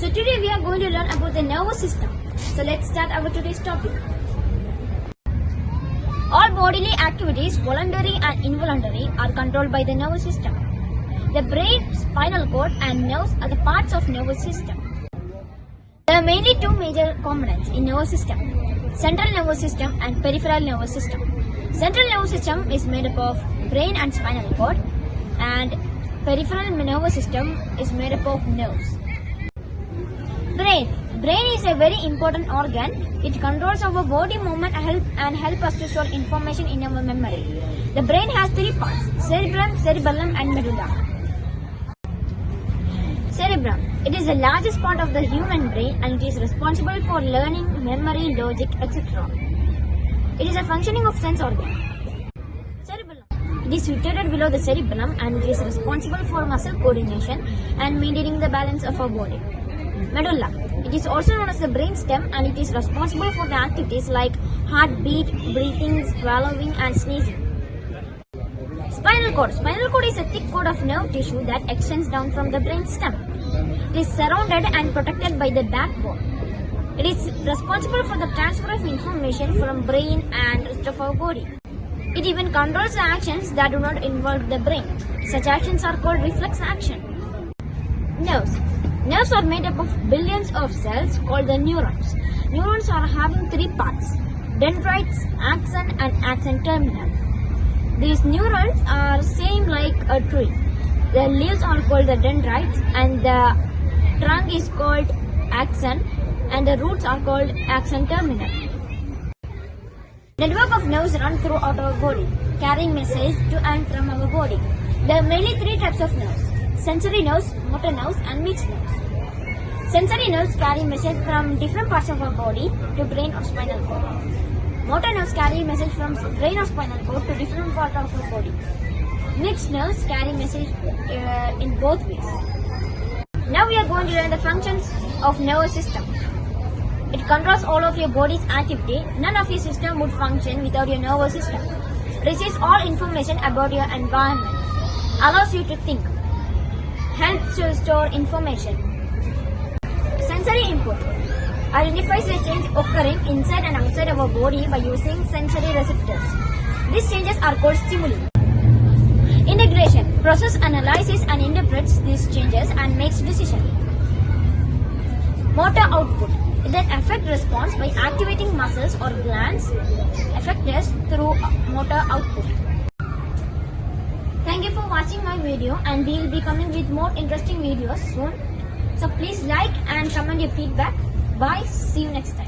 So today we are going to learn about the nervous system. So let's start our today's topic. All bodily activities, voluntary and involuntary, are controlled by the nervous system. The brain, spinal cord, and nerves are the parts of nervous system. There are mainly two major components in nervous system: central nervous system and peripheral nervous system. Central nervous system is made up of brain and spinal cord, and peripheral nervous system is made up of nerves. Brain. Brain is a very important organ. It controls our body movement and help, and help us to store information in our memory. The brain has three parts: cerebrum, cerebellum, and medulla. Cerebrum. It is the largest part of the human brain and it is responsible for learning, memory, logic, etc. It is a functioning of sense organ. It is situated below the cerebellum and it is responsible for muscle coordination and maintaining the balance of our body. Medulla. It is also known as the brain stem and it is responsible for the activities like heartbeat, breathing, swallowing and sneezing. Spinal cord. Spinal cord is a thick cord of nerve tissue that extends down from the brain stem. It is surrounded and protected by the backbone. It is responsible for the transfer of information from brain and rest of our body. It even controls the actions that do not involve the brain. Such actions are called reflex action. Nerves. Nerves are made up of billions of cells called the neurons. Neurons are having three parts: dendrites, axon, and axon terminal. These neurons are same like a tree. The leaves are called the dendrites, and the trunk is called axon, and the roots are called axon terminal. Network of nerves run throughout our body, carrying messages to and from our body. There are mainly three types of nerves: sensory nerves, motor nerves, and mixed nerves. Sensory nerves carry messages from different parts of our body to brain or spinal cord. Motor nerves carry messages from brain or spinal cord to different parts of our body. Mixed nerves carry messages uh, in both ways. Now we are going to learn the functions of nervous system. It controls all of your body's activity. None of your system would function without your nervous system. Receives all information about your environment. Allows you to think. Helps to store information. Sensory input identifies the change occurring inside and outside of our body by using sensory receptors. These changes are called stimuli. Integration process analyzes and interprets these changes and makes decision. Motor output then affect response by activating muscles or glands effectors through motor output. Watching my video and we will be coming with more interesting videos soon. So please like and comment your feedback. Bye. See you next time.